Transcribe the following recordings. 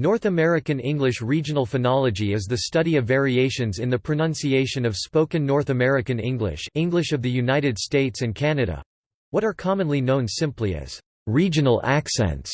North American English regional phonology is the study of variations in the pronunciation of spoken North American English English of the United States and Canada—what are commonly known simply as regional accents.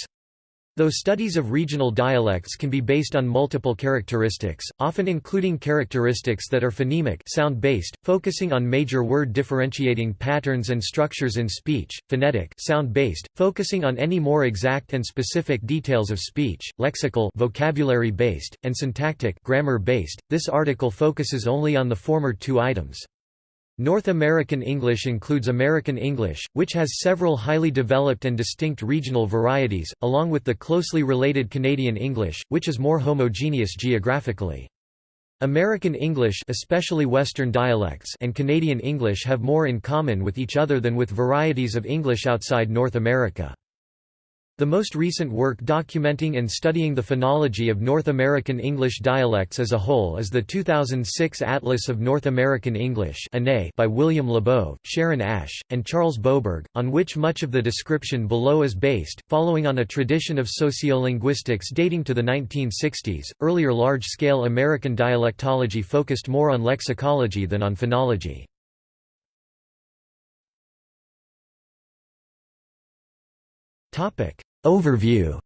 Though studies of regional dialects can be based on multiple characteristics, often including characteristics that are phonemic sound-based, focusing on major word differentiating patterns and structures in speech, phonetic sound-based, focusing on any more exact and specific details of speech, lexical vocabulary-based, and syntactic grammar-based, this article focuses only on the former two items. North American English includes American English, which has several highly developed and distinct regional varieties, along with the closely related Canadian English, which is more homogeneous geographically. American English especially Western dialects and Canadian English have more in common with each other than with varieties of English outside North America. The most recent work documenting and studying the phonology of North American English dialects as a whole is the 2006 Atlas of North American English by William Labov, Sharon Ash, and Charles Boberg, on which much of the description below is based, following on a tradition of sociolinguistics dating to the 1960s. Earlier large-scale American dialectology focused more on lexicology than on phonology. Overview.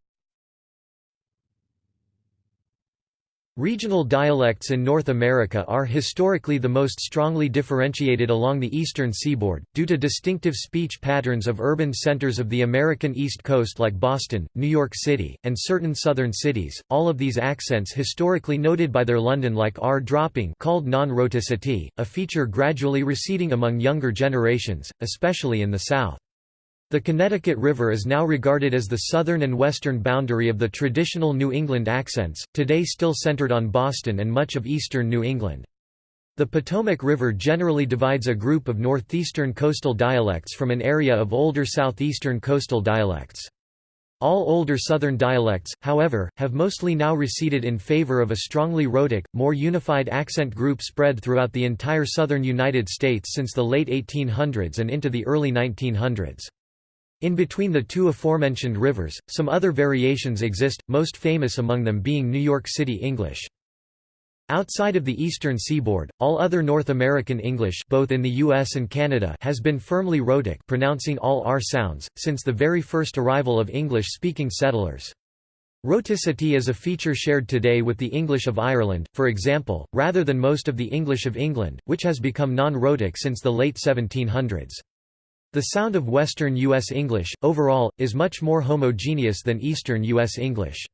Regional dialects in North America are historically the most strongly differentiated along the eastern seaboard, due to distinctive speech patterns of urban centers of the American East Coast like Boston, New York City, and certain southern cities, all of these accents historically noted by their London-like R-dropping called non-rhoticity, a feature gradually receding among younger generations, especially in the South. The Connecticut River is now regarded as the southern and western boundary of the traditional New England accents, today still centered on Boston and much of eastern New England. The Potomac River generally divides a group of northeastern coastal dialects from an area of older southeastern coastal dialects. All older southern dialects, however, have mostly now receded in favor of a strongly rhotic, more unified accent group spread throughout the entire southern United States since the late 1800s and into the early 1900s. In between the two aforementioned rivers, some other variations exist, most famous among them being New York City English. Outside of the eastern seaboard, all other North American English both in the US and Canada has been firmly rhotic pronouncing all R sounds, since the very first arrival of English-speaking settlers. Rhoticity is a feature shared today with the English of Ireland, for example, rather than most of the English of England, which has become non-rhotic since the late 1700s. The sound of Western U.S. English, overall, is much more homogeneous than Eastern U.S. English.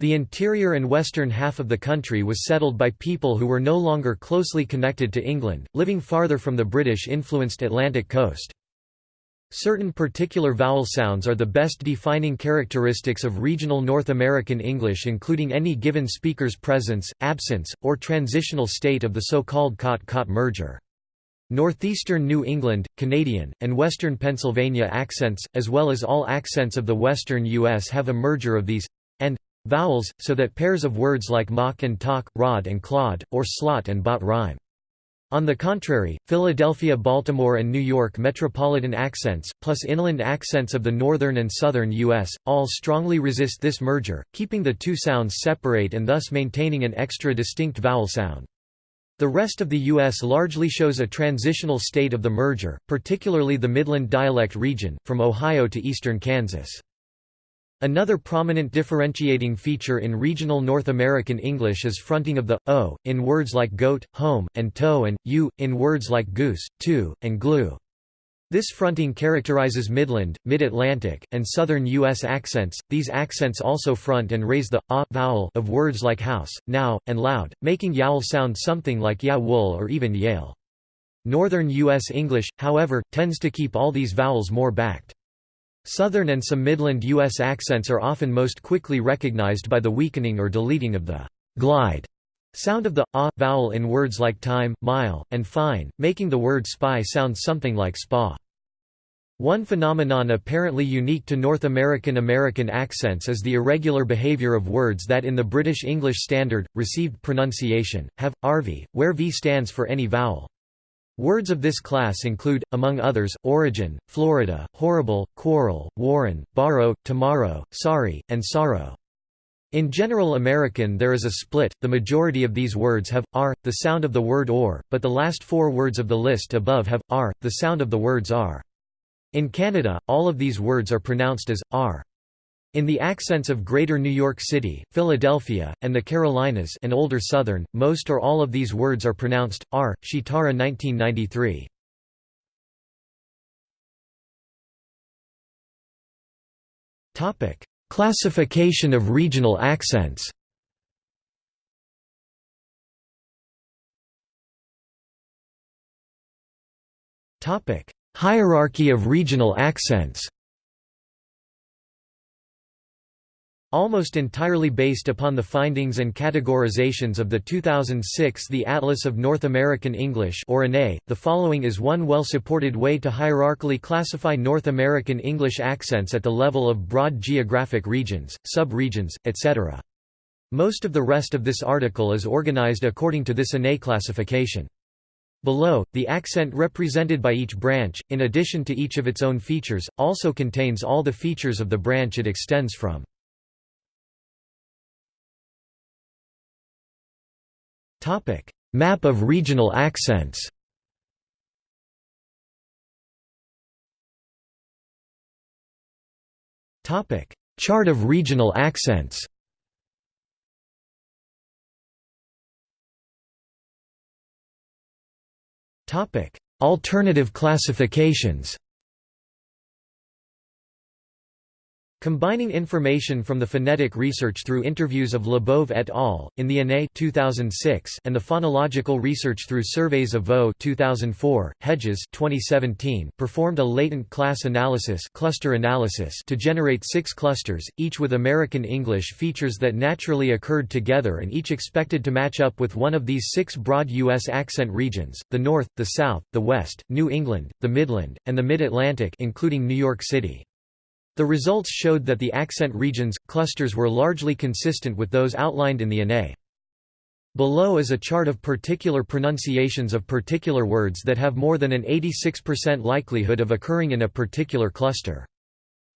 The interior and western half of the country was settled by people who were no longer closely connected to England, living farther from the British-influenced Atlantic coast. Certain particular vowel sounds are the best defining characteristics of regional North American English including any given speaker's presence, absence, or transitional state of the so-called cot-caught merger. Northeastern New England, Canadian, and Western Pennsylvania accents, as well as all accents of the western U.S. have a merger of these and vowels, so that pairs of words like mock and talk, rod and clod, or slot and bot rhyme. On the contrary, Philadelphia Baltimore and New York metropolitan accents, plus inland accents of the northern and southern U.S., all strongly resist this merger, keeping the two sounds separate and thus maintaining an extra distinct vowel sound. The rest of the U.S. largely shows a transitional state of the merger, particularly the Midland dialect region, from Ohio to eastern Kansas. Another prominent differentiating feature in regional North American English is fronting of the o in words like goat, home, and toe and u in words like goose, two, and glue. This fronting characterizes Midland, Mid-Atlantic, and Southern U.S. accents. These accents also front and raise the a vowel of words like house, now, and loud, making yowl sound something like ya wool or even yale. Northern U.S. English, however, tends to keep all these vowels more backed. Southern and some Midland U.S. accents are often most quickly recognized by the weakening or deleting of the glide sound of the a vowel in words like time, mile, and fine, making the word spy sound something like spa. One phenomenon apparently unique to North American American accents is the irregular behavior of words that in the British English Standard, received pronunciation, have, RV, where V stands for any vowel. Words of this class include, among others, origin, Florida, horrible, quarrel, warren, borrow, tomorrow, sorry, and sorrow. In General American there is a split, the majority of these words have, r, the sound of the word or, but the last four words of the list above have, r, the sound of the words are. In Canada, all of these words are pronounced as, r. In the accents of Greater New York City, Philadelphia, and the Carolinas and older Southern, most or all of these words are pronounced, r. Shitara 1993. Classification of regional accents. Hierarchy of regional accents Almost entirely based upon the findings and categorizations of the 2006 The Atlas of North American English or ANE, the following is one well-supported way to hierarchically classify North American English accents at the level of broad geographic regions, sub-regions, etc. Most of the rest of this article is organized according to this ANE classification. Below, the accent represented by each branch, in addition to each of its own features, also contains all the features of the branch it extends from. Topic: Map of regional accents. Topic: Chart of regional accents. Topic: Alternative classifications. Combining information from the phonetic research through interviews of Labov et al. in the ANE 2006 and the phonological research through surveys of Vaux 2004, Hedges 2017 performed a latent class analysis, cluster analysis to generate six clusters, each with American English features that naturally occurred together and each expected to match up with one of these six broad U.S. accent regions, the North, the South, the West, New England, the Midland, and the Mid-Atlantic including New York City. The results showed that the accent regions, clusters were largely consistent with those outlined in the ANE. Below is a chart of particular pronunciations of particular words that have more than an 86% likelihood of occurring in a particular cluster.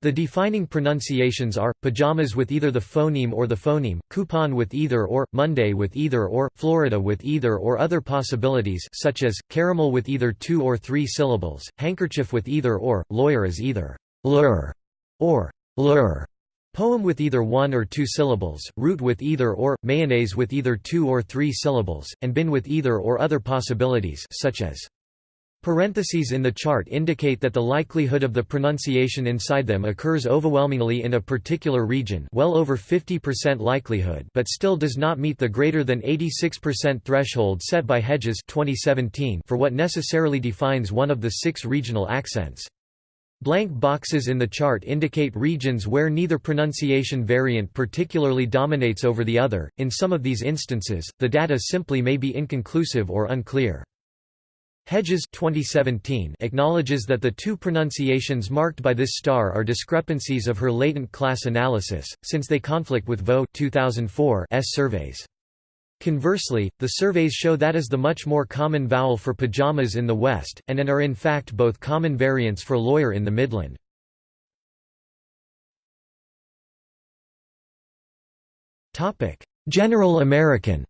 The defining pronunciations are, pajamas with either the phoneme or the phoneme, coupon with either or, Monday with either or, Florida with either or other possibilities such as, caramel with either two or three syllables, handkerchief with either or, lawyer as either lur or lur poem with either one or two syllables, root with either or, mayonnaise with either two or three syllables, and bin with either or other possibilities such as Parentheses in the chart indicate that the likelihood of the pronunciation inside them occurs overwhelmingly in a particular region well over 50% likelihood but still does not meet the greater than 86% threshold set by Hedges 2017 for what necessarily defines one of the six regional accents. Blank boxes in the chart indicate regions where neither pronunciation variant particularly dominates over the other. In some of these instances, the data simply may be inconclusive or unclear. Hedges 2017 acknowledges that the two pronunciations marked by this star are discrepancies of her latent class analysis, since they conflict with Vaux 2004 S surveys. Conversely, the surveys show that is the much more common vowel for pajamas in the West, and and are in fact both common variants for lawyer in the Midland. General American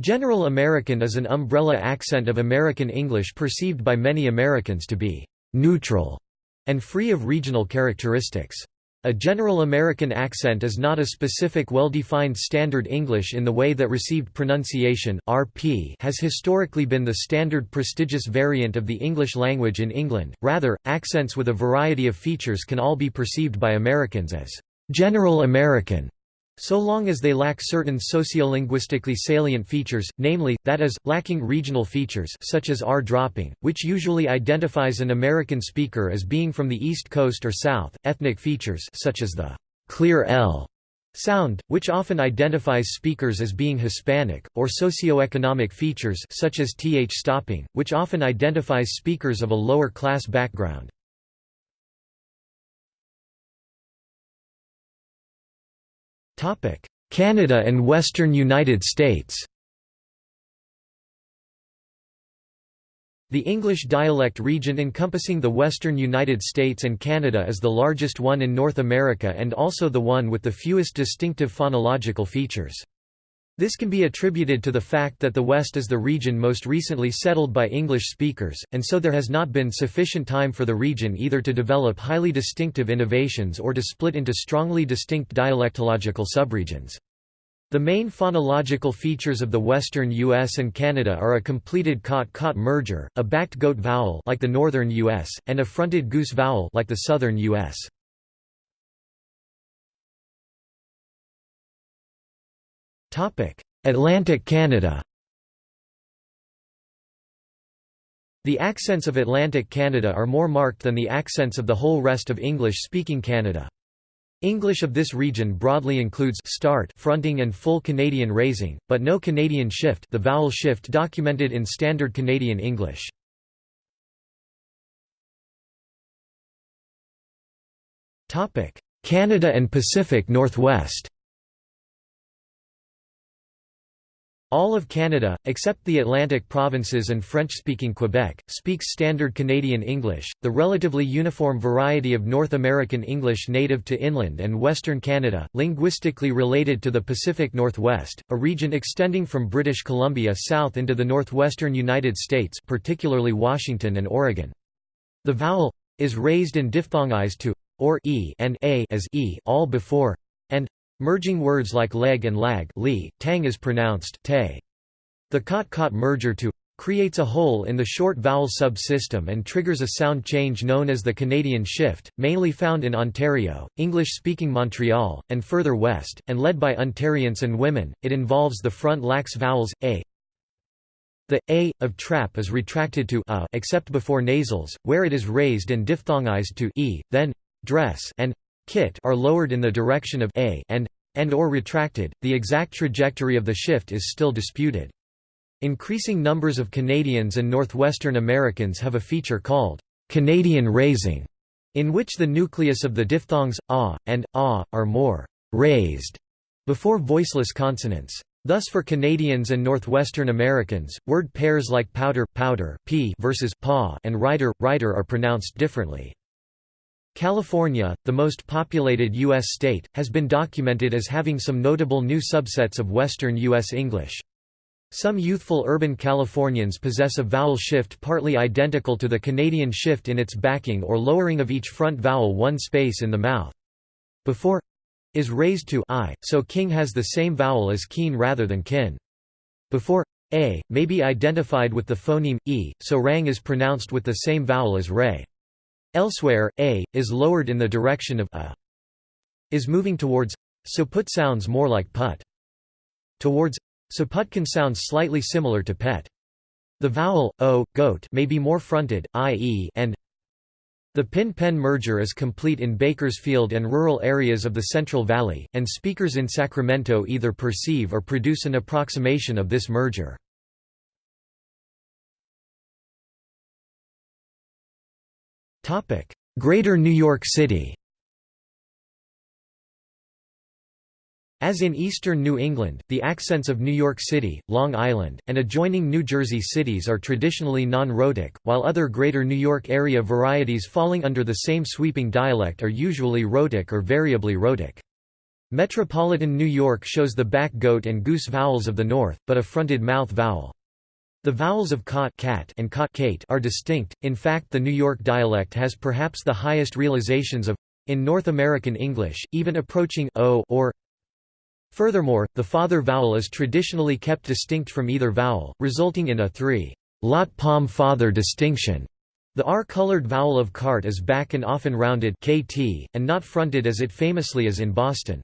General American is an umbrella accent of American English perceived by many Americans to be «neutral» and free of regional characteristics. A general American accent is not a specific well-defined Standard English in the way that received pronunciation RP has historically been the standard prestigious variant of the English language in England, rather, accents with a variety of features can all be perceived by Americans as «general American» so long as they lack certain sociolinguistically salient features, namely, that is, lacking regional features such as R-dropping, which usually identifies an American speaker as being from the East Coast or South, ethnic features such as the «clear L» sound, which often identifies speakers as being Hispanic, or socioeconomic features such as th stopping, which often identifies speakers of a lower class background. Canada and western United States The English dialect region encompassing the western United States and Canada is the largest one in North America and also the one with the fewest distinctive phonological features. This can be attributed to the fact that the West is the region most recently settled by English speakers, and so there has not been sufficient time for the region either to develop highly distinctive innovations or to split into strongly distinct dialectological subregions. The main phonological features of the western U.S. and Canada are a completed cot-caught merger, a backed goat vowel like the northern U.S., and a fronted goose vowel like the southern U.S. Atlantic Canada The accents of Atlantic Canada are more marked than the accents of the whole rest of English-speaking Canada. English of this region broadly includes start fronting and full Canadian raising, but no Canadian shift the vowel shift documented in Standard Canadian English. Canada and Pacific Northwest All of Canada, except the Atlantic provinces and French-speaking Quebec, speaks Standard Canadian English, the relatively uniform variety of North American English native to inland and Western Canada, linguistically related to the Pacific Northwest, a region extending from British Columbia south into the northwestern United States particularly Washington and Oregon. The vowel is raised and diphthongized to or e and a as e all before and Merging words like leg and lag li, tang is pronounced te. The cot-caught merger to creates a hole in the short vowel subsystem and triggers a sound change known as the Canadian shift, mainly found in Ontario, English-speaking Montreal, and further west, and led by Ontarians and women. It involves the front lax vowels a. The a of trap is retracted to a except before nasals, where it is raised and diphthongized to e, then dress and kit are lowered in the direction of a and and or retracted. The exact trajectory of the shift is still disputed. Increasing numbers of Canadians and Northwestern Americans have a feature called Canadian raising, in which the nucleus of the diphthongs ah and ah are more raised before voiceless consonants. Thus for Canadians and Northwestern Americans, word pairs like powder, powder p versus paw and rider, rider are pronounced differently. California, the most populated U.S. state, has been documented as having some notable new subsets of Western U.S. English. Some youthful urban Californians possess a vowel shift partly identical to the Canadian shift in its backing or lowering of each front vowel one space in the mouth. Before is raised to i, so king has the same vowel as keen rather than kin. Before a may be identified with the phoneme e, so rang is pronounced with the same vowel as ray. Elsewhere, a, is lowered in the direction of a. Is moving towards, so put sounds more like put. Towards, so put can sound slightly similar to pet. The vowel, o, goat may be more fronted, i.e. and the pin-pen merger is complete in Bakersfield and rural areas of the Central Valley, and speakers in Sacramento either perceive or produce an approximation of this merger. Greater New York City As in eastern New England, the accents of New York City, Long Island, and adjoining New Jersey cities are traditionally non-rhotic, while other Greater New York area varieties falling under the same sweeping dialect are usually rhotic or variably rhotic. Metropolitan New York shows the back goat and goose vowels of the north, but a fronted mouth vowel. The vowels of cot cat and cot kate are distinct, in fact the New York dialect has perhaps the highest realizations of in North American English, even approaching o or Furthermore, the father vowel is traditionally kept distinct from either vowel, resulting in a three-lot palm father distinction. The R-colored vowel of cart is back and often rounded kt, and not fronted as it famously is in Boston.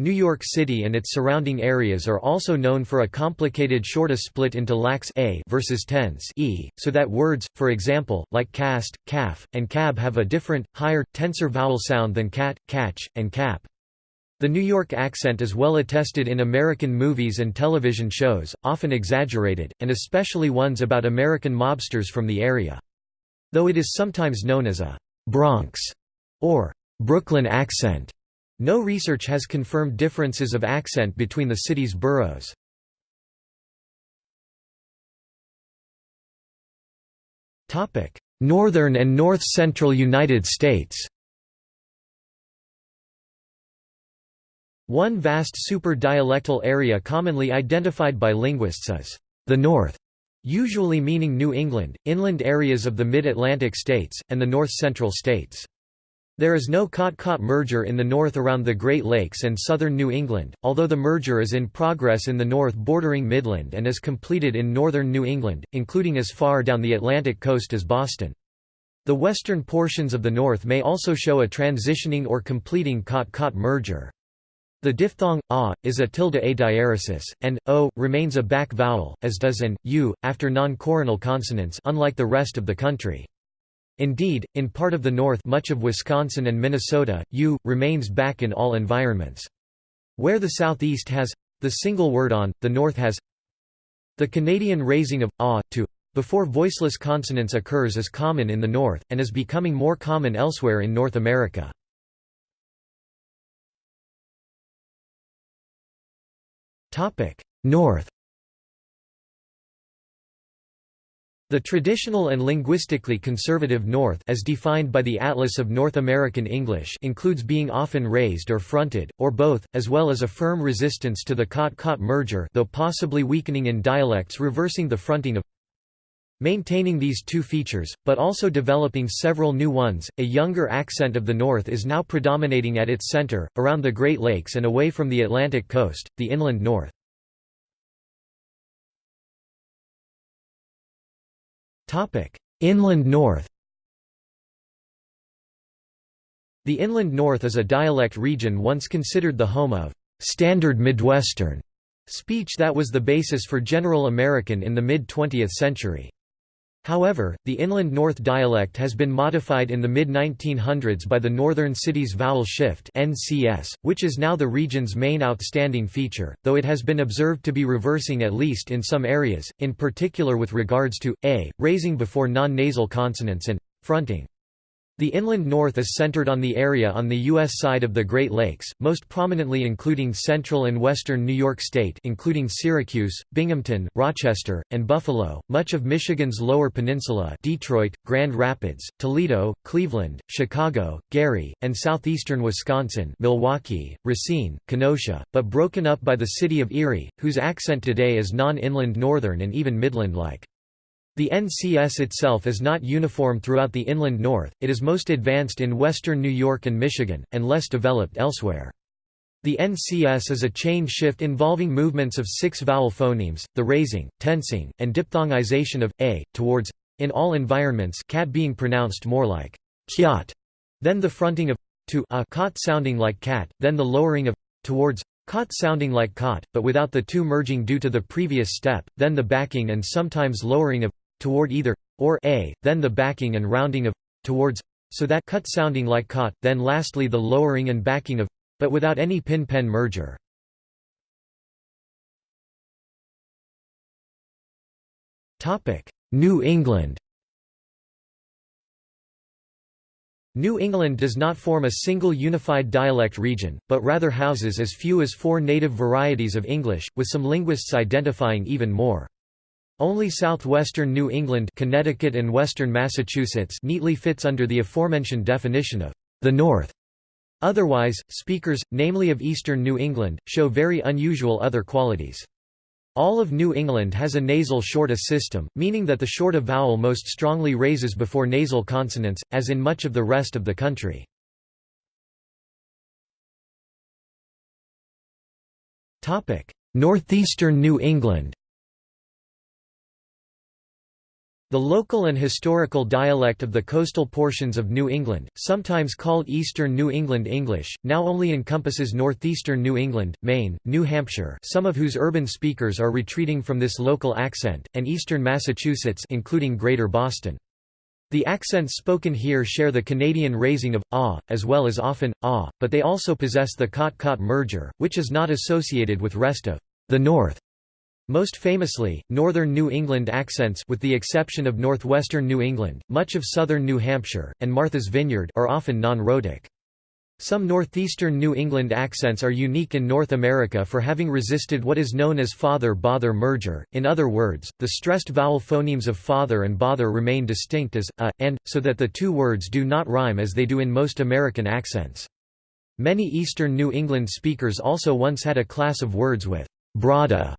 New York City and its surrounding areas are also known for a complicated shorta split into lax a versus tense e, so that words, for example, like cast, calf, and cab have a different, higher, tenser vowel sound than cat, catch, and cap. The New York accent is well attested in American movies and television shows, often exaggerated, and especially ones about American mobsters from the area. Though it is sometimes known as a «Bronx» or «Brooklyn accent», no research has confirmed differences of accent between the city's boroughs. Northern and north-central United States One vast super-dialectal area commonly identified by linguists as the North, usually meaning New England, inland areas of the mid-Atlantic states, and the north-central states. There is no Cot-Caught merger in the north around the Great Lakes and southern New England, although the merger is in progress in the north bordering Midland and is completed in northern New England, including as far down the Atlantic coast as Boston. The western portions of the north may also show a transitioning or completing Cot-Caught merger. The diphthong a is a tilde a diaresis, and o remains a back vowel, as does an u after non-coronal consonants, unlike the rest of the country. Indeed, in part of the north, much of Wisconsin and Minnesota, u remains back in all environments. Where the southeast has the single word on, the north has the Canadian raising of a to before voiceless consonants occurs is common in the north, and is becoming more common elsewhere in North America. North The traditional and linguistically conservative North as defined by the Atlas of North American English includes being often raised or fronted, or both, as well as a firm resistance to the Cot-Caught merger though possibly weakening in dialects reversing the fronting of Maintaining these two features, but also developing several new ones, a younger accent of the North is now predominating at its center, around the Great Lakes and away from the Atlantic coast, the inland North. Inland North The Inland North is a dialect region once considered the home of «standard Midwestern» speech that was the basis for General American in the mid-20th century. However, the Inland North dialect has been modified in the mid-1900s by the Northern Cities Vowel Shift (NCS), which is now the region's main outstanding feature, though it has been observed to be reversing at least in some areas, in particular with regards to a raising before non-nasal consonants and fronting. The inland north is centered on the area on the U.S. side of the Great Lakes, most prominently including central and western New York State including Syracuse, Binghamton, Rochester, and Buffalo, much of Michigan's Lower Peninsula Detroit, Grand Rapids, Toledo, Cleveland, Chicago, Gary, and southeastern Wisconsin Milwaukee, Racine, Kenosha, but broken up by the city of Erie, whose accent today is non-inland northern and even Midland-like. The NCS itself is not uniform throughout the inland north, it is most advanced in western New York and Michigan, and less developed elsewhere. The NCS is a chain shift involving movements of six vowel phonemes, the raising, tensing, and diphthongization of a towards in all environments cat being pronounced more like kyat, then the fronting of to a cot sounding like cat, then the lowering of towards cot sounding like cot, but without the two merging due to the previous step, then the backing and sometimes lowering of toward either or a, then the backing and rounding of towards so that cut sounding like caught, then lastly the lowering and backing of but without any pin-pen merger. Topic: New England New England does not form a single unified dialect region, but rather houses as few as four native varieties of English, with some linguists identifying even more. Only southwestern New England Connecticut and western Massachusetts neatly fits under the aforementioned definition of the North. Otherwise, speakers, namely of eastern New England, show very unusual other qualities. All of New England has a nasal shorta system, meaning that the shorta vowel most strongly raises before nasal consonants, as in much of the rest of the country. Northeastern New England The local and historical dialect of the coastal portions of New England, sometimes called Eastern New England English, now only encompasses northeastern New England, Maine, New Hampshire some of whose urban speakers are retreating from this local accent, and eastern Massachusetts including Greater Boston. The accents spoken here share the Canadian raising of ah, as well as often ah, but they also possess the cot-caught merger, which is not associated with rest of the North. Most famously, northern New England accents with the exception of northwestern New England, much of southern New Hampshire, and Martha's Vineyard are often non-rhotic. Some northeastern New England accents are unique in North America for having resisted what is known as father-bother merger, in other words, the stressed vowel phonemes of father and bother remain distinct as, a, and, so that the two words do not rhyme as they do in most American accents. Many eastern New England speakers also once had a class of words with «brada»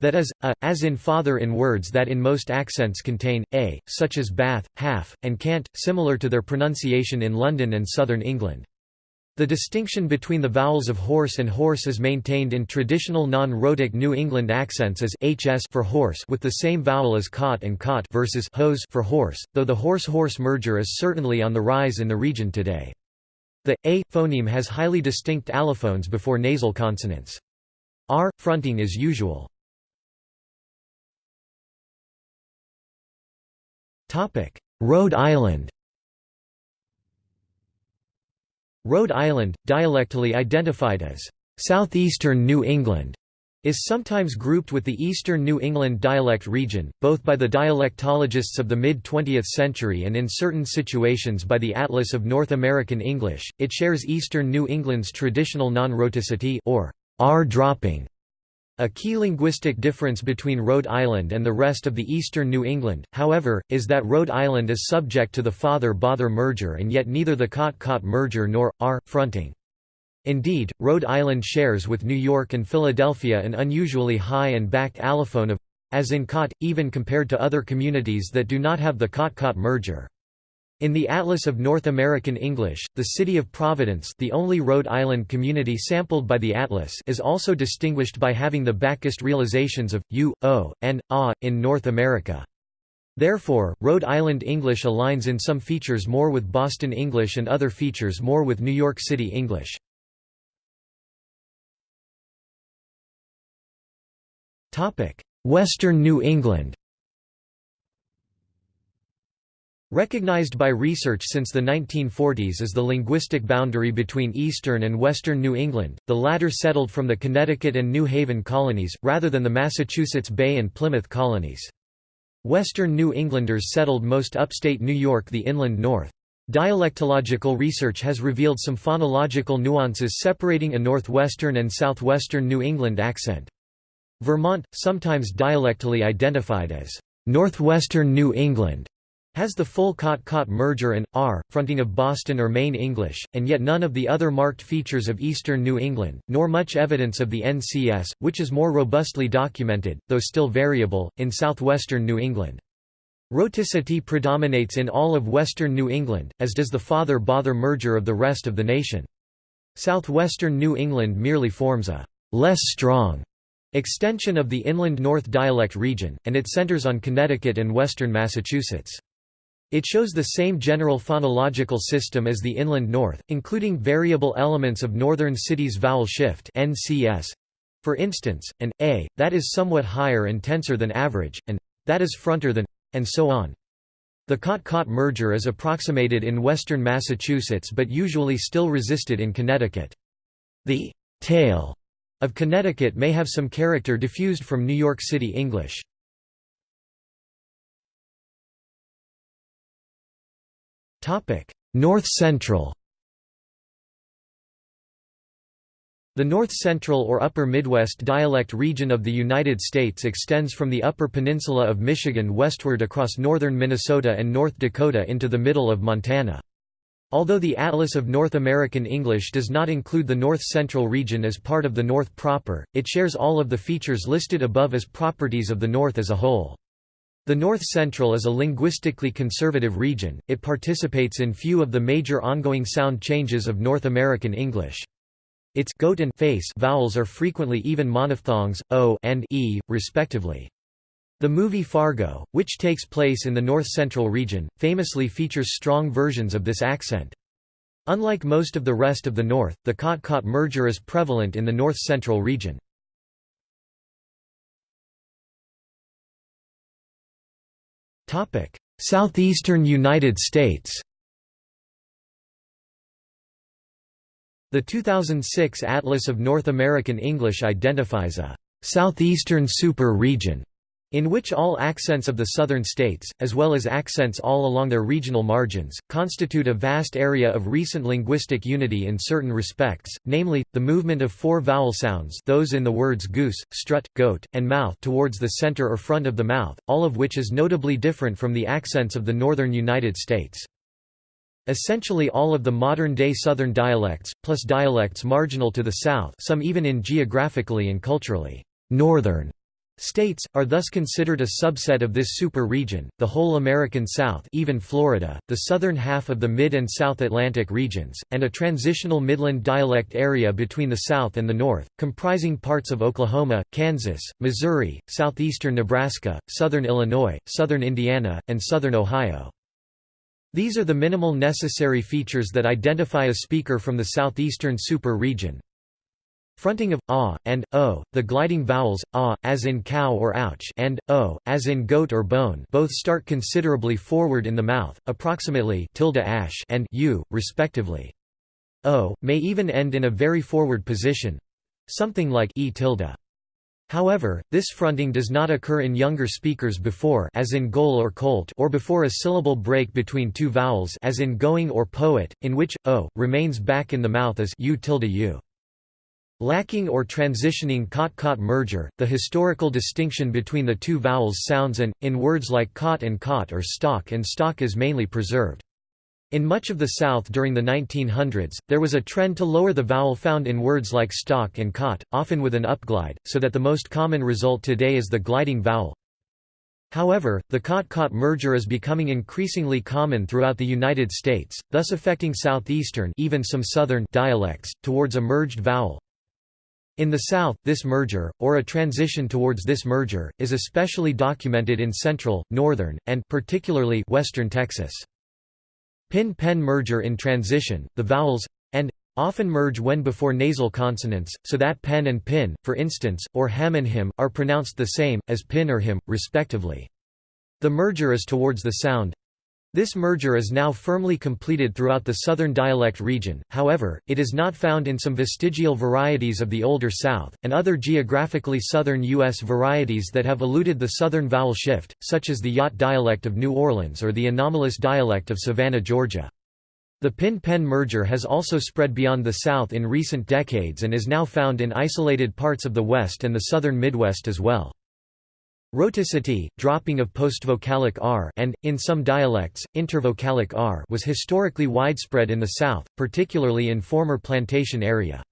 that is, a, as in father in words that in most accents contain, a, such as bath, half, and cant, similar to their pronunciation in London and southern England. The distinction between the vowels of horse and hoarse is maintained in traditional non-rhotic New England accents as hs for horse with the same vowel as cot and cot versus hose for hoarse, though the horse-hoarse merger is certainly on the rise in the region today. The a phoneme has highly distinct allophones before nasal consonants. R fronting is usual. Topic: Rhode Island Rhode Island, dialectally identified as southeastern New England, is sometimes grouped with the Eastern New England dialect region, both by the dialectologists of the mid-20th century and in certain situations by the Atlas of North American English. It shares Eastern New England's traditional non-rhoticity or r dropping a key linguistic difference between Rhode Island and the rest of the eastern New England, however, is that Rhode Island is subject to the father-bother merger and yet neither the cot-caught merger nor, r, fronting. Indeed, Rhode Island shares with New York and Philadelphia an unusually high and backed allophone of as in cot, even compared to other communities that do not have the cot-caught merger. In the Atlas of North American English, the city of Providence the only Rhode Island community sampled by the atlas is also distinguished by having the backest realizations of, u, o, and, a, in North America. Therefore, Rhode Island English aligns in some features more with Boston English and other features more with New York City English. Western New England Recognized by research since the 1940s as the linguistic boundary between eastern and western New England, the latter settled from the Connecticut and New Haven colonies, rather than the Massachusetts Bay and Plymouth colonies. Western New Englanders settled most upstate New York the inland north. Dialectological research has revealed some phonological nuances separating a northwestern and southwestern New England accent. Vermont, sometimes dialectally identified as northwestern New England, has the full cot-caught merger and, r, fronting of Boston or Maine English, and yet none of the other marked features of eastern New England, nor much evidence of the NCS, which is more robustly documented, though still variable, in southwestern New England. Rhoticity predominates in all of western New England, as does the father-bother merger of the rest of the nation. Southwestern New England merely forms a less strong extension of the inland north dialect region, and it centers on Connecticut and western Massachusetts. It shows the same general phonological system as the inland north, including variable elements of northern cities vowel shift NCS, for instance, an a that is somewhat higher and tenser than average, and that is fronter than, and so on. The cot-caught merger is approximated in western Massachusetts but usually still resisted in Connecticut. The tail of Connecticut may have some character diffused from New York City English. North Central The North Central or Upper Midwest dialect region of the United States extends from the Upper Peninsula of Michigan westward across northern Minnesota and North Dakota into the middle of Montana. Although the Atlas of North American English does not include the North Central region as part of the North proper, it shares all of the features listed above as properties of the North as a whole. The North Central is a linguistically conservative region, it participates in few of the major ongoing sound changes of North American English. Its goat and face vowels are frequently even monophthongs, o and e, respectively. The movie Fargo, which takes place in the North Central region, famously features strong versions of this accent. Unlike most of the rest of the North, the cot-caught merger is prevalent in the North Central region. Southeastern United States The 2006 Atlas of North American English identifies a «southeastern super region» in which all accents of the southern states, as well as accents all along their regional margins, constitute a vast area of recent linguistic unity in certain respects, namely, the movement of four vowel sounds those in the words goose, strut, goat, and mouth towards the center or front of the mouth, all of which is notably different from the accents of the northern United States. Essentially all of the modern-day southern dialects, plus dialects marginal to the south some even in geographically and culturally northern States, are thus considered a subset of this super-region, the whole American South even Florida, the southern half of the Mid- and South Atlantic regions, and a transitional Midland dialect area between the South and the North, comprising parts of Oklahoma, Kansas, Missouri, southeastern Nebraska, southern Illinois, southern Indiana, and southern Ohio. These are the minimal necessary features that identify a speaker from the southeastern super-region, Fronting of ah and o, the gliding vowels ah as in cow or ouch and o as in goat or bone, both start considerably forward in the mouth, approximately tilde ash and u, respectively. O may even end in a very forward position, something like e tilde. However, this fronting does not occur in younger speakers before as in goal or colt or before a syllable break between two vowels as in going or poet, in which o remains back in the mouth as u tilde u. Lacking or transitioning cot-caught merger, the historical distinction between the two vowels sounds and, in words like cot and cot or stock and stock is mainly preserved. In much of the South during the 1900s, there was a trend to lower the vowel found in words like stock and cot, often with an upglide, so that the most common result today is the gliding vowel. However, the cot-caught merger is becoming increasingly common throughout the United States, thus affecting southeastern even some southern dialects, towards a merged vowel. In the South, this merger, or a transition towards this merger, is especially documented in central, northern, and particularly western Texas. Pin-pen merger in transition, the vowels and often merge when before nasal consonants, so that pen and pin, for instance, or ham and him, are pronounced the same, as pin or him, respectively. The merger is towards the sound this merger is now firmly completed throughout the southern dialect region, however, it is not found in some vestigial varieties of the Older South, and other geographically southern U.S. varieties that have eluded the southern vowel shift, such as the Yat dialect of New Orleans or the anomalous dialect of Savannah, Georgia. The pin-pen merger has also spread beyond the South in recent decades and is now found in isolated parts of the West and the southern Midwest as well. Rhoticity, dropping of postvocalic r and, in some dialects, intervocalic r was historically widespread in the South, particularly in former plantation area.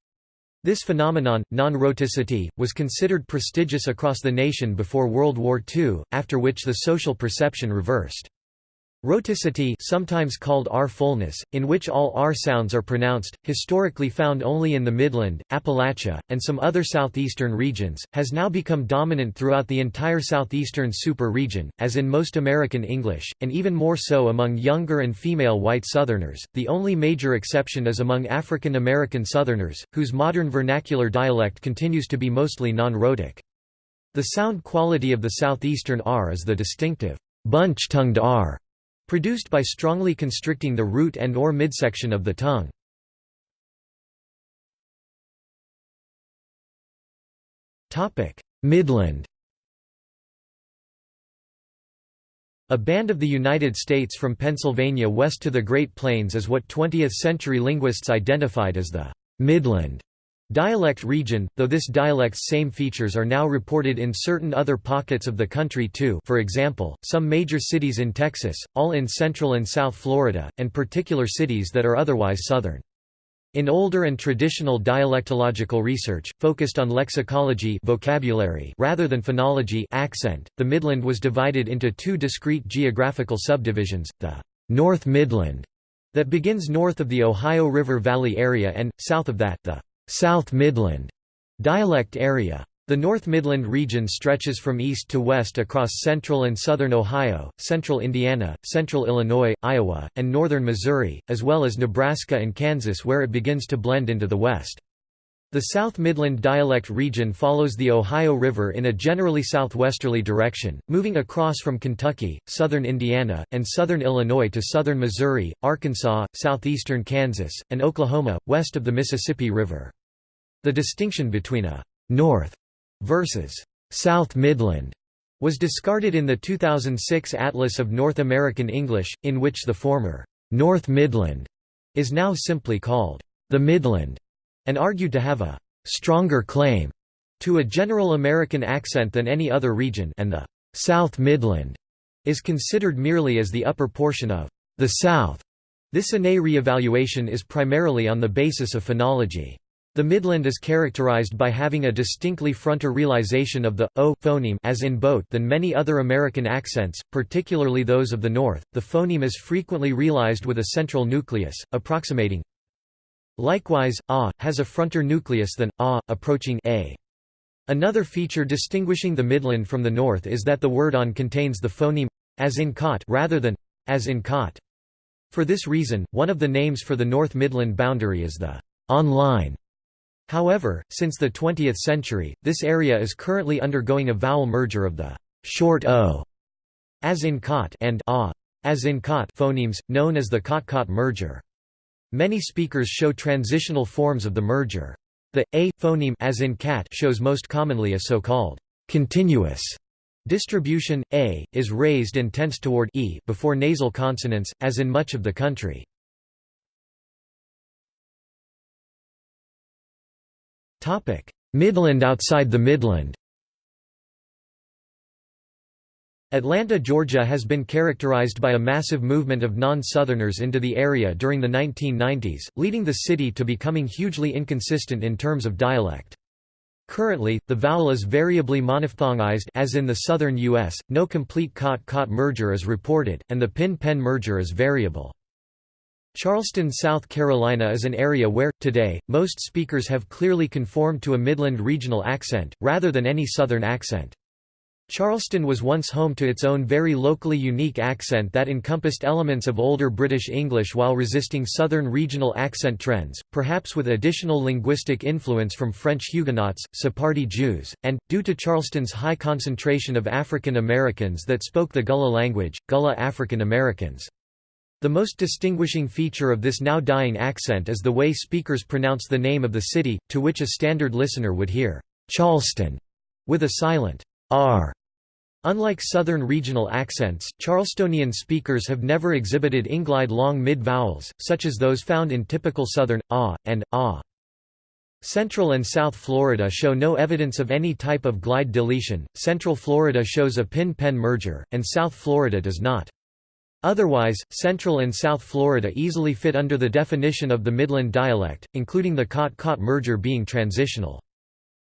This phenomenon, non-rhoticity, was considered prestigious across the nation before World War II, after which the social perception reversed. Rhoticity sometimes called R-fullness, in which all R sounds are pronounced, historically found only in the Midland, Appalachia, and some other southeastern regions, has now become dominant throughout the entire southeastern super-region, as in most American English, and even more so among younger and female white Southerners. The only major exception is among African American Southerners, whose modern vernacular dialect continues to be mostly non-rhotic. The sound quality of the southeastern R is the distinctive bunch-tongued R produced by strongly constricting the root and or midsection of the tongue. Midland A band of the United States from Pennsylvania west to the Great Plains is what 20th-century linguists identified as the Midland Dialect region, though this dialect's same features are now reported in certain other pockets of the country too for example, some major cities in Texas, all in Central and South Florida, and particular cities that are otherwise Southern. In older and traditional dialectological research, focused on lexicology vocabulary rather than phonology accent, the Midland was divided into two discrete geographical subdivisions, the North Midland, that begins north of the Ohio River Valley area and, south of that, the South Midland dialect area. The North Midland region stretches from east to west across central and southern Ohio, central Indiana, central Illinois, Iowa, and northern Missouri, as well as Nebraska and Kansas where it begins to blend into the west. The South Midland dialect region follows the Ohio River in a generally southwesterly direction, moving across from Kentucky, southern Indiana, and southern Illinois to southern Missouri, Arkansas, southeastern Kansas, and Oklahoma, west of the Mississippi River. The distinction between a «north» versus «South Midland» was discarded in the 2006 Atlas of North American English, in which the former North Midland is now simply called the Midland, and argued to have a stronger claim to a general American accent than any other region and the South Midland is considered merely as the upper portion of the South. This INAE re-evaluation is primarily on the basis of phonology. The Midland is characterized by having a distinctly fronter realization of the o phoneme as in boat than many other American accents, particularly those of the North. The phoneme is frequently realized with a central nucleus, approximating. Likewise, a has a fronter nucleus than a, approaching a. Another feature distinguishing the Midland from the North is that the word on contains the phoneme as in cot rather than as in cot. For this reason, one of the names for the North Midland boundary is the online However, since the 20th century, this area is currently undergoing a vowel merger of the short o as in cot and a as in cot phonemes, known as the cot-caught merger. Many speakers show transitional forms of the merger. The a phoneme as in cat shows most commonly a so-called continuous distribution. A is raised and tense toward e before nasal consonants, as in much of the country. Midland outside the Midland Atlanta, Georgia has been characterized by a massive movement of non-Southerners into the area during the 1990s, leading the city to becoming hugely inconsistent in terms of dialect. Currently, the vowel is variably monophthongized as in the southern U.S., no complete cot-caught merger is reported, and the pin-pen merger is variable. Charleston, South Carolina is an area where, today, most speakers have clearly conformed to a Midland regional accent, rather than any Southern accent. Charleston was once home to its own very locally unique accent that encompassed elements of older British English while resisting Southern regional accent trends, perhaps with additional linguistic influence from French Huguenots, Sephardi Jews, and, due to Charleston's high concentration of African Americans that spoke the Gullah language, Gullah African Americans. The most distinguishing feature of this now dying accent is the way speakers pronounce the name of the city, to which a standard listener would hear, Charleston, with a silent r. Unlike Southern regional accents, Charlestonian speakers have never exhibited inglide long mid-vowels, such as those found in typical Southern, ah, and ah. Central and South Florida show no evidence of any type of glide deletion, Central Florida shows a pin-pen merger, and South Florida does not. Otherwise, Central and South Florida easily fit under the definition of the Midland dialect, including the cot-caught merger being transitional.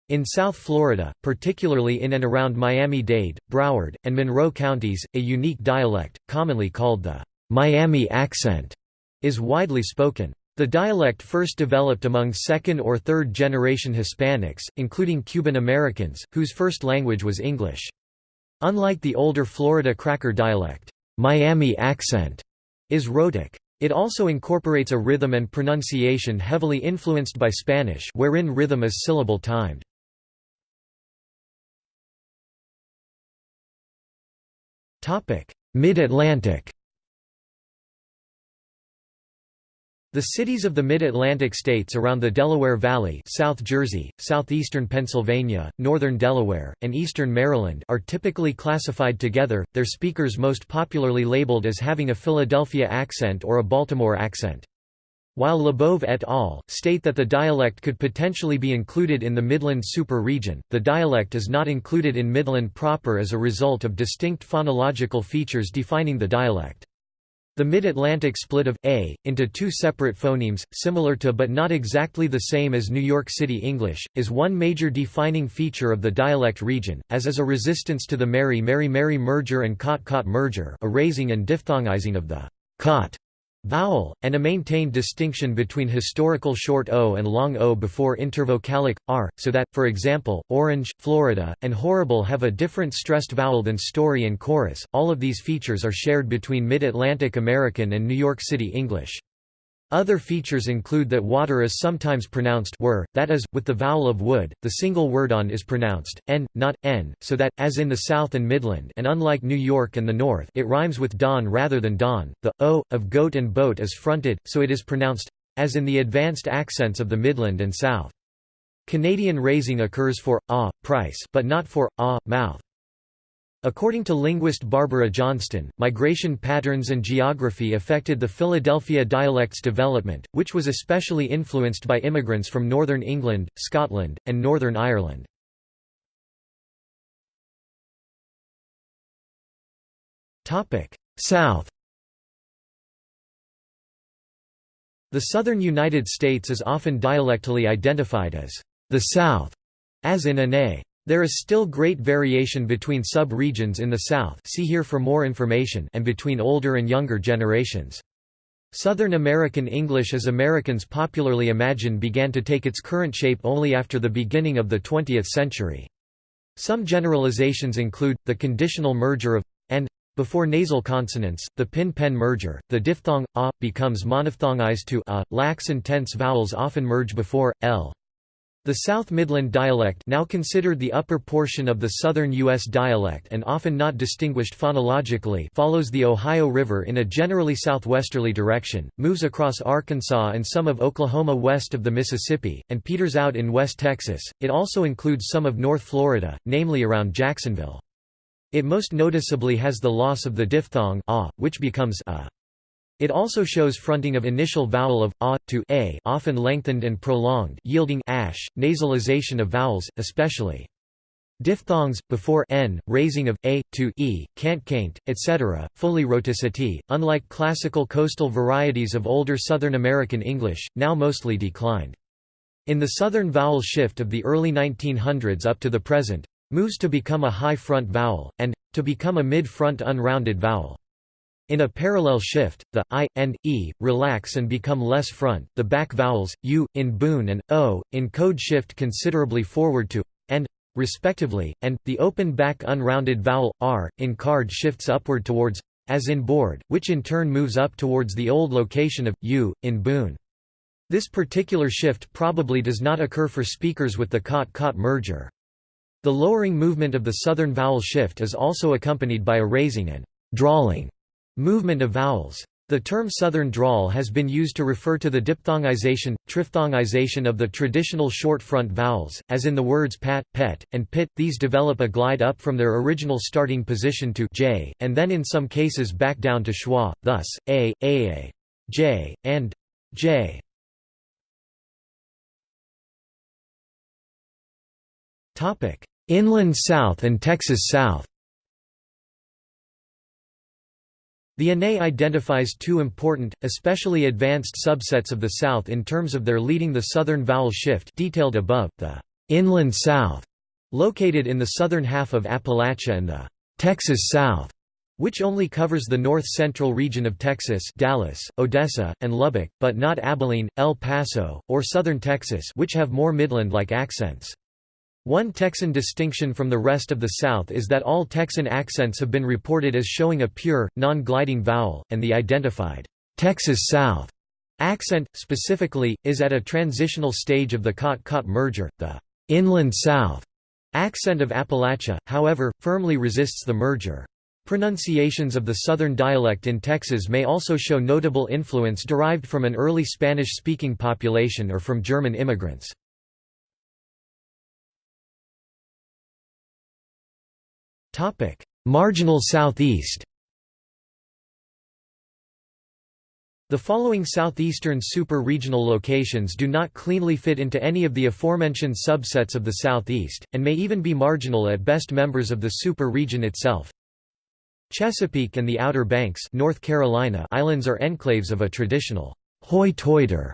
In South Florida, particularly in and around Miami-Dade, Broward, and Monroe counties, a unique dialect, commonly called the Miami accent, is widely spoken. The dialect first developed among second- or third-generation Hispanics, including Cuban Americans, whose first language was English. Unlike the older Florida Cracker dialect, Miami accent is rhotic. It also incorporates a rhythm and pronunciation heavily influenced by Spanish wherein rhythm is syllable timed. Mid-Atlantic The cities of the Mid-Atlantic states around the Delaware Valley South Jersey, southeastern Pennsylvania, northern Delaware, and eastern Maryland are typically classified together, their speakers most popularly labeled as having a Philadelphia accent or a Baltimore accent. While Labov et al. state that the dialect could potentially be included in the Midland super region, the dialect is not included in Midland proper as a result of distinct phonological features defining the dialect. The Mid-Atlantic split of a into two separate phonemes, similar to but not exactly the same as New York City English, is one major defining feature of the dialect region, as is a resistance to the Mary Mary Mary merger and Cot Caught merger, a raising and diphthongizing of the cot vowel, and a maintained distinction between historical short o and long o before intervocalic r, so that, for example, Orange, Florida, and horrible have a different stressed vowel than story and chorus. All of these features are shared between Mid-Atlantic American and New York City English. Other features include that water is sometimes pronounced were, that is, with the vowel of wood, the single word on is pronounced, n, not, n, so that, as in the South and Midland and unlike New York and the North it rhymes with don rather than don, the, o, of goat and boat is fronted, so it is pronounced, as in the advanced accents of the Midland and South. Canadian raising occurs for, ah, price but not for, ah, mouth. According to linguist Barbara Johnstone, migration patterns and geography affected the Philadelphia dialect's development, which was especially influenced by immigrants from northern England, Scotland, and Northern Ireland. South The southern United States is often dialectally identified as the South, as in ANAE. There is still great variation between sub-regions in the South see here for more information and between older and younger generations. Southern American English as Americans popularly imagine began to take its current shape only after the beginning of the 20th century. Some generalizations include, the conditional merger of and before nasal consonants, the pin-pen merger, the diphthong a becomes monophthongized to a. Lax and tense vowels often merge before l. The South Midland dialect now considered the upper portion of the southern U.S. dialect and often not distinguished phonologically follows the Ohio River in a generally southwesterly direction, moves across Arkansas and some of Oklahoma west of the Mississippi, and peters out in West Texas. It also includes some of North Florida, namely around Jacksonville. It most noticeably has the loss of the diphthong a, which becomes a. It also shows fronting of initial vowel of a to a, often lengthened and prolonged, yielding ash, nasalization of vowels, especially diphthongs before n, raising of a to e, cant caint, etc. Fully rhoticity, unlike classical coastal varieties of older Southern American English, now mostly declined. In the southern vowel shift of the early 1900s up to the present, moves to become a high front vowel, and to become a mid-front unrounded vowel. In a parallel shift, the i and e relax and become less front. The back vowels u in Boone and o in code shift considerably forward to and respectively, and the open back unrounded vowel r in card shifts upward towards as in board, which in turn moves up towards the old location of u in Boone. This particular shift probably does not occur for speakers with the cot-caught merger. The lowering movement of the southern vowel shift is also accompanied by a raising and drawling Movement of vowels. The term Southern drawl has been used to refer to the diphthongization, triphthongization of the traditional short front vowels, as in the words pat, pet, and pit. These develop a glide up from their original starting position to j, and then in some cases back down to schwa, thus, a, a, j, and j. Inland South and Texas South The ANAE identifies two important, especially advanced subsets of the South in terms of their leading the southern vowel shift detailed above, the «inland South», located in the southern half of Appalachia and the «Texas South», which only covers the north-central region of Texas Dallas, Odessa, and Lubbock, but not Abilene, El Paso, or southern Texas which have more Midland-like accents. One Texan distinction from the rest of the South is that all Texan accents have been reported as showing a pure, non-gliding vowel, and the identified Texas South accent, specifically, is at a transitional stage of the cot-caught merger. The inland South accent of Appalachia, however, firmly resists the merger. Pronunciations of the Southern dialect in Texas may also show notable influence derived from an early Spanish-speaking population or from German immigrants. Topic: Marginal southeast. The following southeastern super-regional locations do not cleanly fit into any of the aforementioned subsets of the southeast, and may even be marginal at best members of the super-region itself. Chesapeake and the Outer Banks North Carolina islands are enclaves of a traditional Hoi Toider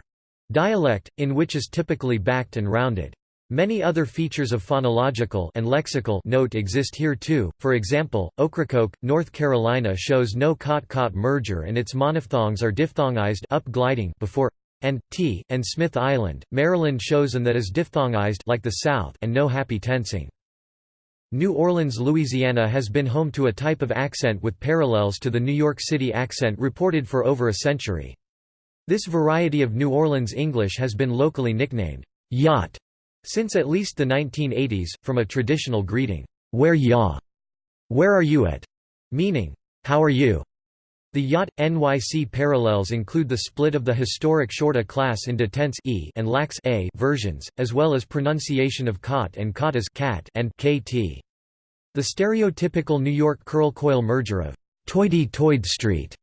dialect, in which is typically backed and rounded. Many other features of phonological and lexical note exist here too, for example, Ocracoke, North Carolina shows no cot-caught merger and its monophthongs are diphthongized up gliding before and t, and Smith Island, Maryland shows an that is diphthongized like the South and no happy tensing. New Orleans, Louisiana has been home to a type of accent with parallels to the New York City accent reported for over a century. This variety of New Orleans English has been locally nicknamed Yat since at least the 1980s, from a traditional greeting, "'Where ya? Where are you at?' meaning, "'How are you?' The Yat NYC parallels include the split of the historic shorta class into tense e and lax a versions, as well as pronunciation of cot and cot as cat and kt. The stereotypical New York curl-coil merger of «toity-toid street»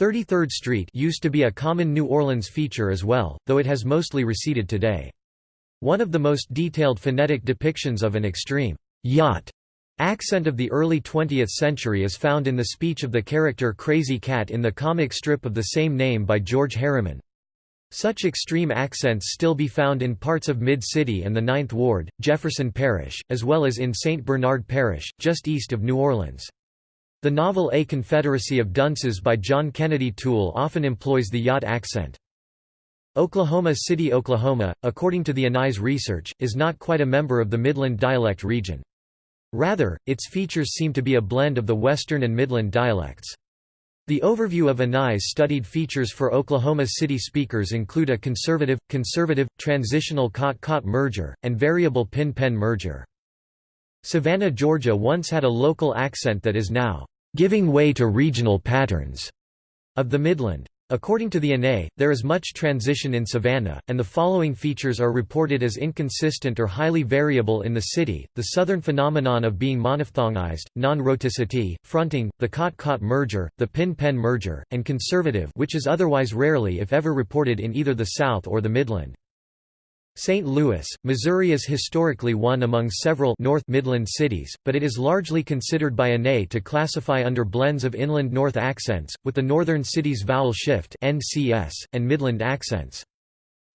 33rd Street used to be a common New Orleans feature as well, though it has mostly receded today. One of the most detailed phonetic depictions of an extreme Yat accent of the early 20th century is found in the speech of the character Krazy Kat in the comic strip of the same name by George Herriman. Such extreme accents still be found in parts of Mid-City and the Ninth Ward, Jefferson Parish, as well as in St. Bernard Parish, just east of New Orleans. The novel A Confederacy of Dunces by John Kennedy Toole often employs the Yat accent. Oklahoma City, Oklahoma, according to the Anais research, is not quite a member of the Midland dialect region. Rather, its features seem to be a blend of the Western and Midland dialects. The overview of Anais studied features for Oklahoma City speakers include a conservative, conservative, transitional cot-caught merger, and variable pin-pen merger. Savannah, Georgia once had a local accent that is now giving way to regional patterns of the Midland. According to the ANAE, there is much transition in Savannah, and the following features are reported as inconsistent or highly variable in the city, the southern phenomenon of being monophthongized, non-rhoticity, fronting, the cot-caught merger, the pin-pen merger, and conservative which is otherwise rarely if ever reported in either the South or the Midland. St. Louis, Missouri is historically one among several North Midland cities, but it is largely considered by ANAE to classify under blends of inland North accents, with the northern cities vowel shift NCS, and Midland accents.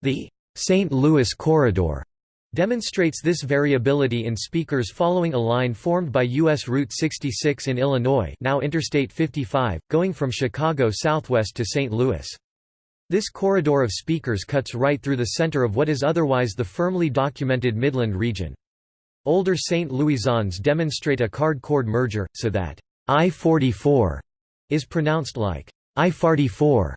The St. Louis Corridor demonstrates this variability in speakers following a line formed by U.S. Route 66 in Illinois now Interstate 55, going from Chicago southwest to St. Louis. This corridor of speakers cuts right through the center of what is otherwise the firmly documented Midland region. Older St. Louisans demonstrate a card-cord merger, so that I-44 is pronounced like I-44.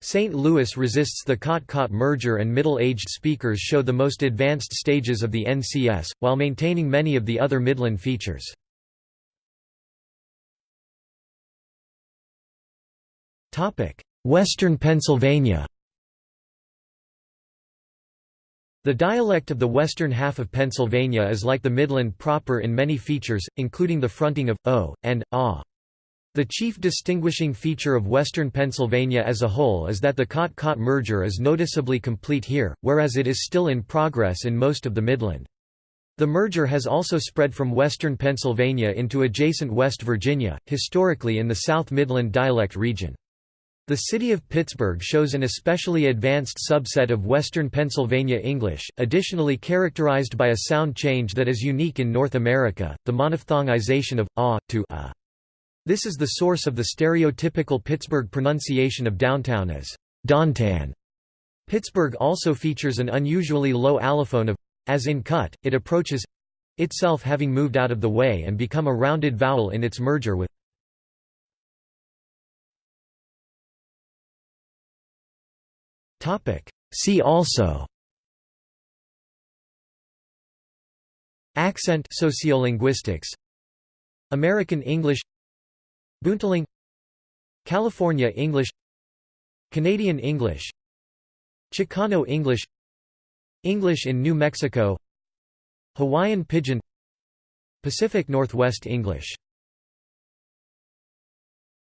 St. Louis resists the cot-caught merger and middle-aged speakers show the most advanced stages of the NCS, while maintaining many of the other Midland features. Western Pennsylvania The dialect of the western half of Pennsylvania is like the Midland proper in many features, including the fronting of o and ah. The chief distinguishing feature of western Pennsylvania as a whole is that the cot-caught merger is noticeably complete here, whereas it is still in progress in most of the Midland. The merger has also spread from western Pennsylvania into adjacent West Virginia, historically in the South Midland dialect region. The city of Pittsburgh shows an especially advanced subset of Western Pennsylvania English, additionally characterized by a sound change that is unique in North America, the monophthongization of ah to a. This is the source of the stereotypical Pittsburgh pronunciation of downtown as downtown. Pittsburgh also features an unusually low allophone of as in cut, it approaches itself having moved out of the way and become a rounded vowel in its merger with See also. Accent sociolinguistics. American English. Boontling California English. Canadian English. Chicano English. English in New Mexico. Hawaiian Pidgin. Pacific Northwest English